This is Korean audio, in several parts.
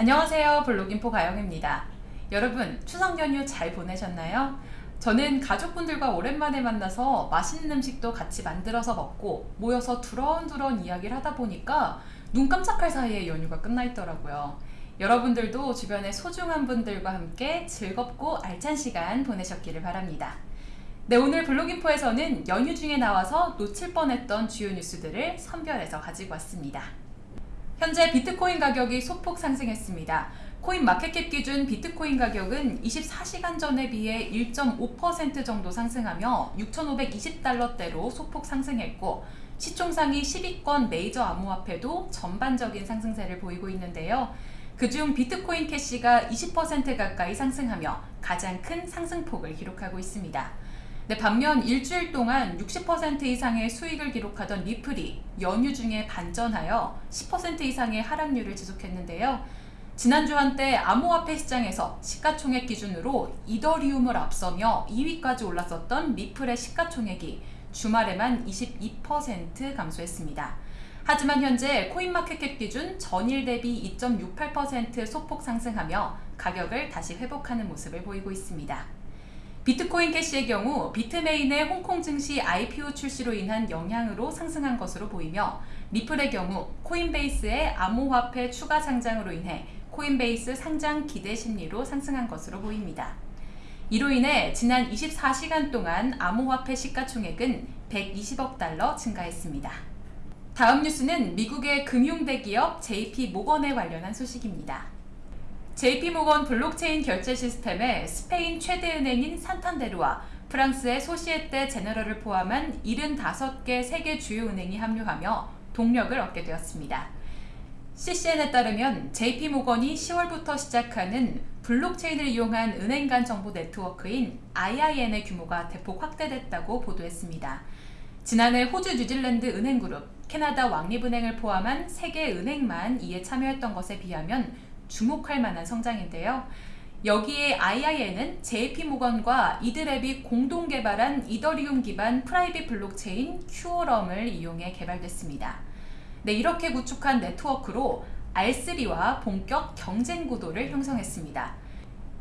안녕하세요. 블로깅포 가영입니다. 여러분 추석 연휴 잘 보내셨나요? 저는 가족분들과 오랜만에 만나서 맛있는 음식도 같이 만들어서 먹고 모여서 두런두런 이야기를 하다 보니까 눈 깜짝할 사이에 연휴가 끝나 있더라고요. 여러분들도 주변의 소중한 분들과 함께 즐겁고 알찬 시간 보내셨기를 바랍니다. 네 오늘 블로깅포에서는 연휴 중에 나와서 놓칠 뻔했던 주요 뉴스들을 선별해서 가지고 왔습니다 현재 비트코인 가격이 소폭 상승했습니다. 코인 마켓캡 기준 비트코인 가격은 24시간 전에 비해 1.5% 정도 상승하며 6,520달러대로 소폭 상승했고 시총상위 10위권 메이저 암호화폐도 전반적인 상승세를 보이고 있는데요. 그중 비트코인 캐시가 20% 가까이 상승하며 가장 큰 상승폭을 기록하고 있습니다. 네, 반면 일주일 동안 60% 이상의 수익을 기록하던 리플이 연휴 중에 반전하여 10% 이상의 하락률을 지속했는데요. 지난주 한때 암호화폐 시장에서 시가총액 기준으로 이더리움을 앞서며 2위까지 올랐었던 리플의 시가총액이 주말에만 22% 감소했습니다. 하지만 현재 코인마켓캡 기준 전일 대비 2.68% 소폭 상승하며 가격을 다시 회복하는 모습을 보이고 있습니다. 비트코인 캐시의 경우 비트메인의 홍콩 증시 IPO 출시로 인한 영향으로 상승한 것으로 보이며 리플의 경우 코인베이스의 암호화폐 추가 상장으로 인해 코인베이스 상장 기대 심리로 상승한 것으로 보입니다. 이로 인해 지난 24시간 동안 암호화폐 시가총액은 120억 달러 증가했습니다. 다음 뉴스는 미국의 금융대기업 JP모건에 관련한 소식입니다. JP모건 블록체인 결제 시스템에 스페인 최대 은행인 산탄데르와 프랑스의 소시에떼 제너럴을 포함한 75개 세계 주요 은행이 합류하며 동력을 얻게 되었습니다. CCN에 따르면 JP모건이 10월부터 시작하는 블록체인을 이용한 은행 간 정보 네트워크인 IIN의 규모가 대폭 확대됐다고 보도했습니다. 지난해 호주 뉴질랜드 은행그룹, 캐나다 왕립은행을 포함한 세계 은행만 이에 참여했던 것에 비하면 주목할 만한 성장인데요. 여기에 IIN은 JP모건과 이드랩이 공동 개발한 이더리움 기반 private 블록체인 Quorum을 이용해 개발됐습니다. 네, 이렇게 구축한 네트워크로 R3와 본격 경쟁 구도를 형성했습니다.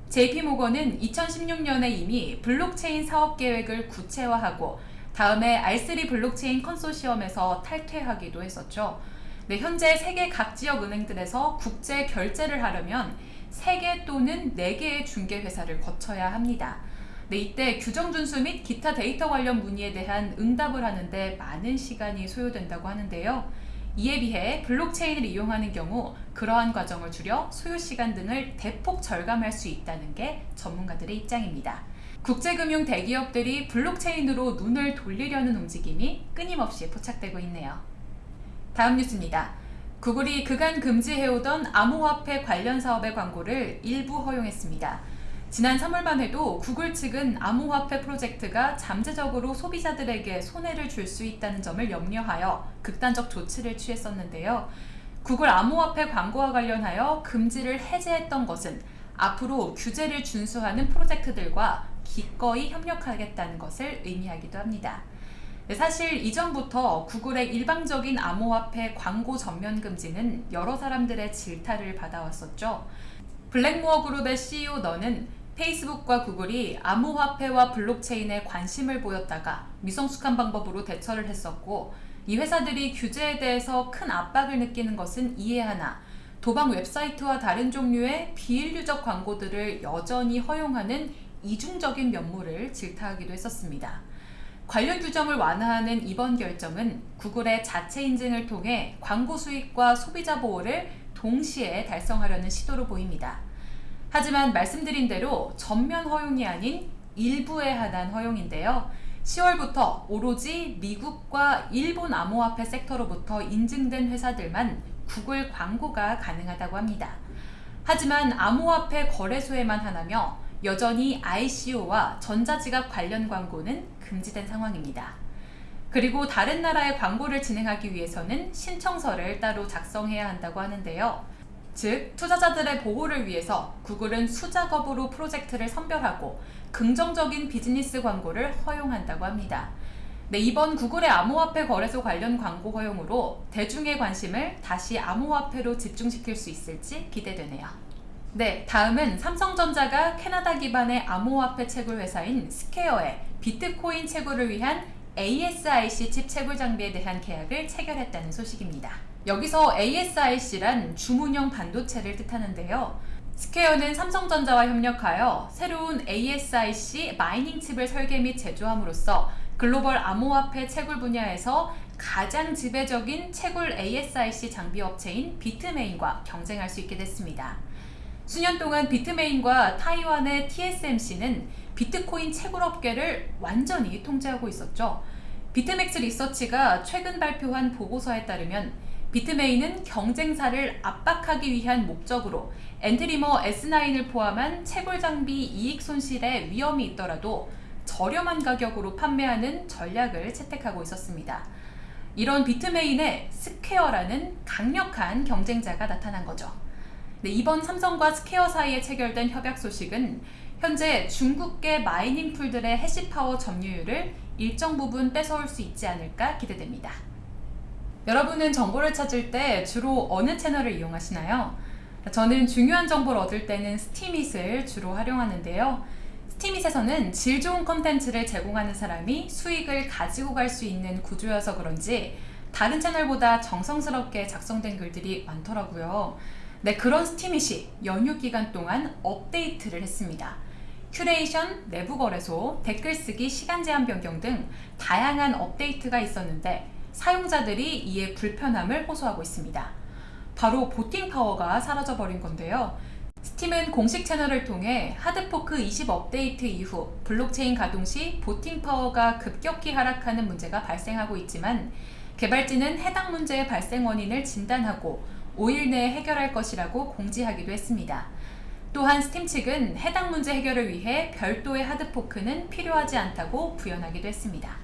JP모건은 2016년에 이미 블록체인 사업 계획을 구체화하고 다음에 R3 블록체인 컨소시엄에서 탈퇴하기도 했었죠. 네, 현재 세계 각 지역 은행들에서 국제 결제를 하려면 3개 또는 4개의 중개회사를 거쳐야 합니다. 네, 이때 규정 준수 및 기타 데이터 관련 문의에 대한 응답을 하는데 많은 시간이 소요된다고 하는데요. 이에 비해 블록체인을 이용하는 경우 그러한 과정을 줄여 소요시간 등을 대폭 절감할 수 있다는 게 전문가들의 입장입니다. 국제금융 대기업들이 블록체인으로 눈을 돌리려는 움직임이 끊임없이 포착되고 있네요. 다음 뉴스입니다. 구글이 그간 금지해오던 암호화폐 관련 사업의 광고를 일부 허용했습니다. 지난 3월만 해도 구글 측은 암호화폐 프로젝트가 잠재적으로 소비자들에게 손해를 줄 수 있다는 점을 염려하여 극단적 조치를 취했었는데요. 구글 암호화폐 광고와 관련하여 금지를 해제했던 것은 앞으로 규제를 준수하는 프로젝트들과 기꺼이 협력하겠다는 것을 의미하기도 합니다. 네, 사실 이전부터 구글의 일방적인 암호화폐 광고 전면 금지는 여러 사람들의 질타를 받아왔었죠. 블랙모어 그룹의 CEO 너는 페이스북과 구글이 암호화폐와 블록체인에 관심을 보였다가 미성숙한 방법으로 대처를 했었고 이 회사들이 규제에 대해서 큰 압박을 느끼는 것은 이해하나 도박 웹사이트와 다른 종류의 비인류적 광고들을 여전히 허용하는 이중적인 면모를 질타하기도 했었습니다. 관련 규정을 완화하는 이번 결정은 구글의 자체 인증을 통해 광고 수익과 소비자 보호를 동시에 달성하려는 시도로 보입니다. 하지만 말씀드린 대로 전면 허용이 아닌 일부에 한한 허용인데요. 10월부터 오로지 미국과 일본 암호화폐 섹터로부터 인증된 회사들만 구글 광고가 가능하다고 합니다. 하지만 암호화폐 거래소에만 하나며 여전히 ICO와 전자지갑 관련 광고는 금지된 상황입니다. 그리고 다른 나라의 광고를 진행하기 위해서는 신청서를 따로 작성해야 한다고 하는데요. 즉, 투자자들의 보호를 위해서 구글은 수작업으로 프로젝트를 선별하고 긍정적인 비즈니스 광고를 허용한다고 합니다. 네, 이번 구글의 암호화폐 거래소 관련 광고 허용으로 대중의 관심을 다시 암호화폐로 집중시킬 수 있을지 기대되네요. 네, 다음은 삼성전자가 캐나다 기반의 암호화폐 채굴 회사인 스콰이어의 비트코인 채굴을 위한 ASIC 칩 채굴 장비에 대한 계약을 체결했다는 소식입니다. 여기서 ASIC란 주문형 반도체를 뜻하는데요. 스콰이어는 삼성전자와 협력하여 새로운 ASIC mining 칩을 설계 및 제조함으로써 글로벌 암호화폐 채굴 분야에서 가장 지배적인 채굴 ASIC 장비 업체인 비트메인과 경쟁할 수 있게 됐습니다. 수년 동안 비트메인과 타이완의 TSMC는 비트코인 채굴 업계를 완전히 통제하고 있었죠. 비트맥스 리서치가 최근 발표한 보고서에 따르면 비트메인은 경쟁사를 압박하기 위한 목적으로 Antminer S9을 포함한 채굴 장비 이익 손실에 위험이 있더라도 저렴한 가격으로 판매하는 전략을 채택하고 있었습니다. 이런 비트메인의 스콰이어라는 강력한 경쟁자가 나타난 거죠. 네, 이번 삼성과 스콰이어 사이에 체결된 협약 소식은 현재 중국계 mining pool들의 hash power 점유율을 일정 부분 뺏어올 수 있지 않을까 기대됩니다. 여러분은 정보를 찾을 때 주로 어느 채널을 이용하시나요? 저는 중요한 정보를 얻을 때는 스티밋을 주로 활용하는데요. 스티밋에서는 질 좋은 컨텐츠를 제공하는 사람이 수익을 가지고 갈 수 있는 구조여서 그런지 다른 채널보다 정성스럽게 작성된 글들이 많더라고요. 네, 그런 스티밋이 연휴 기간 동안 업데이트를 했습니다. 큐레이션, 내부 거래소, 댓글 쓰기, 시간 제한 변경 등 다양한 업데이트가 있었는데 사용자들이 이에 불편함을 호소하고 있습니다. 바로 voting power가 사라져 버린 건데요. 스팀은 공식 채널을 통해 hard fork 20 업데이트 이후 블록체인 가동 시 voting power가 급격히 하락하는 문제가 발생하고 있지만 개발진은 해당 문제의 발생 원인을 진단하고 5일 내에 해결할 것이라고 공지하기도 했습니다. 또한 스팀 측은 해당 문제 해결을 위해 별도의 hard fork는 필요하지 않다고 부연하기도 했습니다.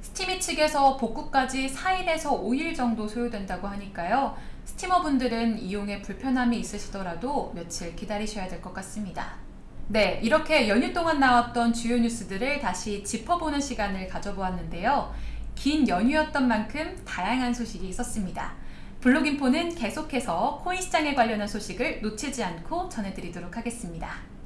스티미 측에서 복구까지 4일에서 5일 정도 소요된다고 하니까요. 스티머분들은 이용에 불편함이 있으시더라도 며칠 기다리셔야 될 것 같습니다. 네, 이렇게 연휴 동안 나왔던 주요 뉴스들을 다시 짚어보는 시간을 가져보았는데요. 긴 연휴였던 만큼 다양한 소식이 있었습니다. 블록인포는 계속해서 코인 시장에 관련한 소식을 놓치지 않고 전해드리도록 하겠습니다.